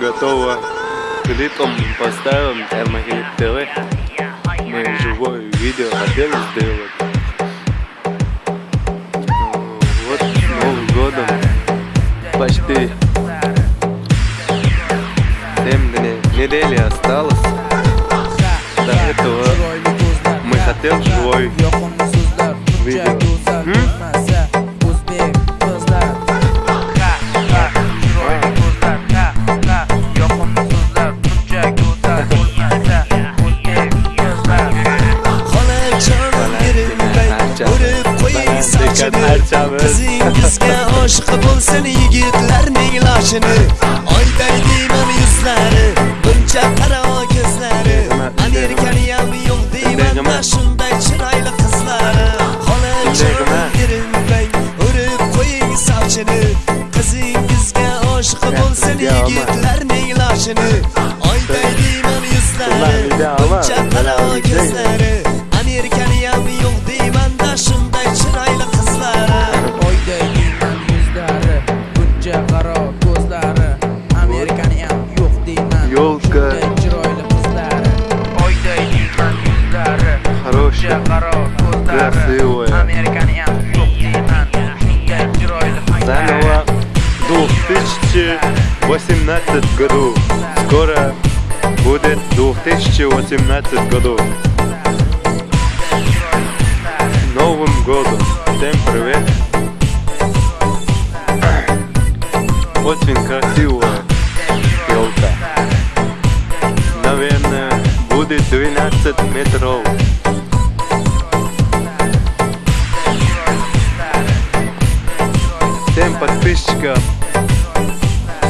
готово. Клипом поставим Термогелит ТВ. Мы живое видео хотели сделать. Вот с Новым годом. Почти 7 недели осталось. До этого мы хотим живой видео. М? Jakarta 2018 году. Новым годом! Всем привет! Очень красивая елка. Наверное, будет 12 метров. Всем подписчикам,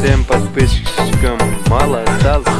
всем подписчикам мало осталось.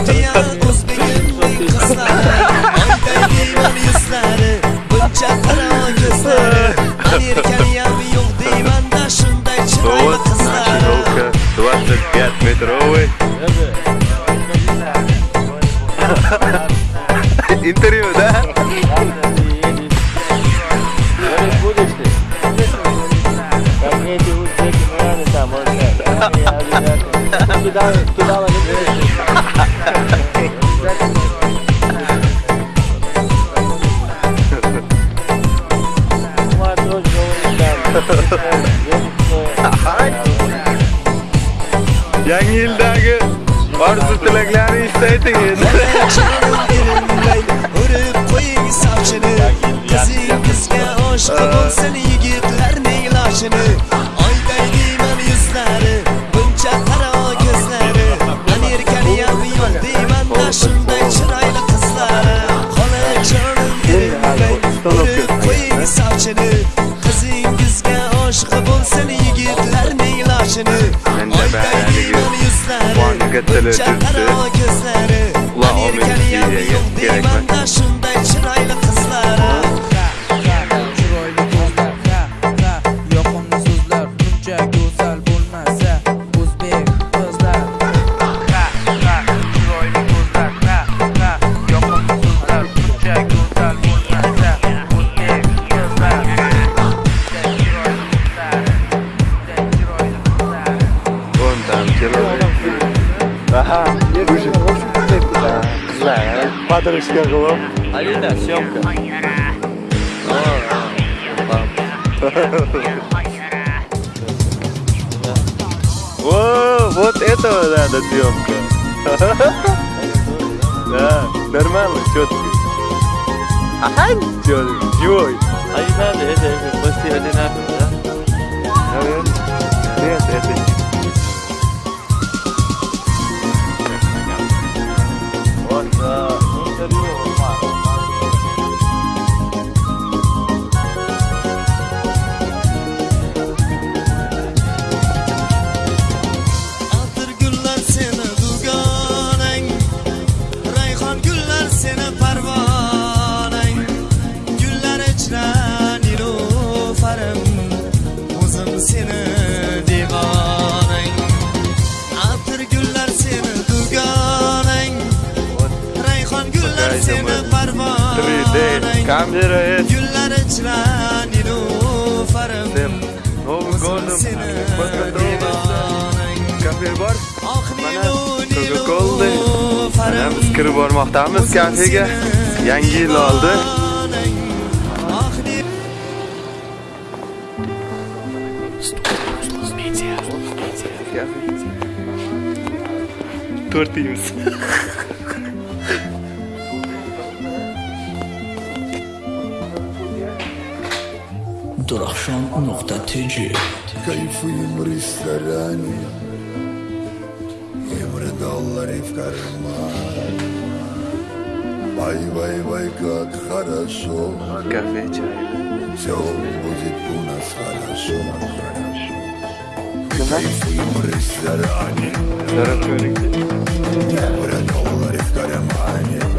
Интервью, да? Туда, туда ловить. Yangi yildagi orzu tilaklaringizni aytingiz. intelligence кадры скажу вам. А видно, съемка. О, вот этого надо съемка. Да, нормально, четко. Ага, четко, чего? А не надо, это, это, это, это, это, это, камерает Гюлләре члән Нилуфарым Дем Новым годом Kafe bor mana coca mana biz kirib bormoqdamiz kafega yangi yil oldi to'rt yuz Durakşan.tc كيف يمري السراني يمرض الله في كرمان باي باي باي قد خرسو كافي جاي سو بوزي تونس خرسو كيف يمري السراني يمرض الله في كرمان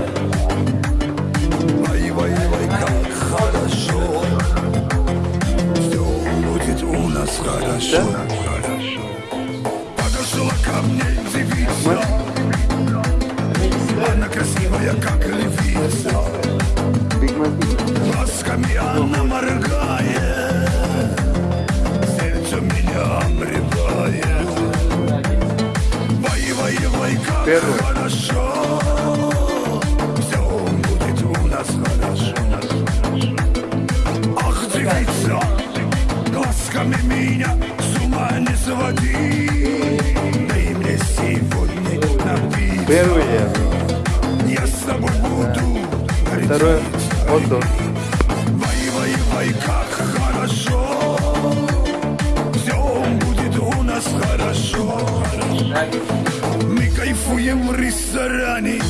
моргает Сердце меня обревает Вай, вай, вай, как Первый. хорошо меня с ума не своди Дай мне сегодня напиться первый я с тобой буду второй вот он вай, как хорошо. Все будет у нас хорошо. Мы кайфуем в ресторане.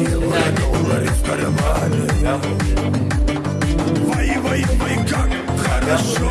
Евро, доллары в кармане. Вай, вай, вай, как хорошо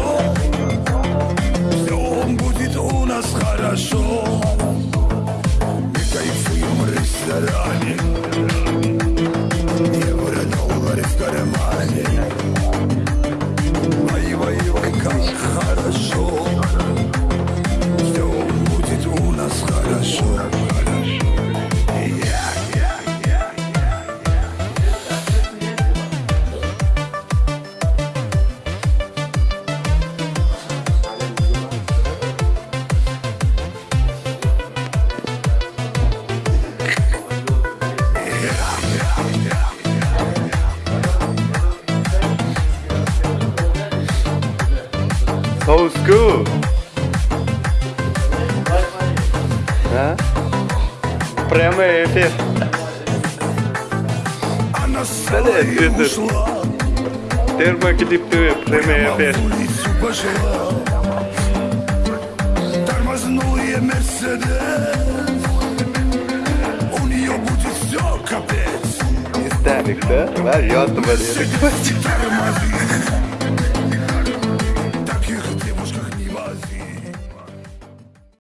Термоклиптовый прямой Прямо эфир. в улицу пошла Тормознул я Мерседес У нее будет все капец Исталик, да? Var yotib Мерседес тормози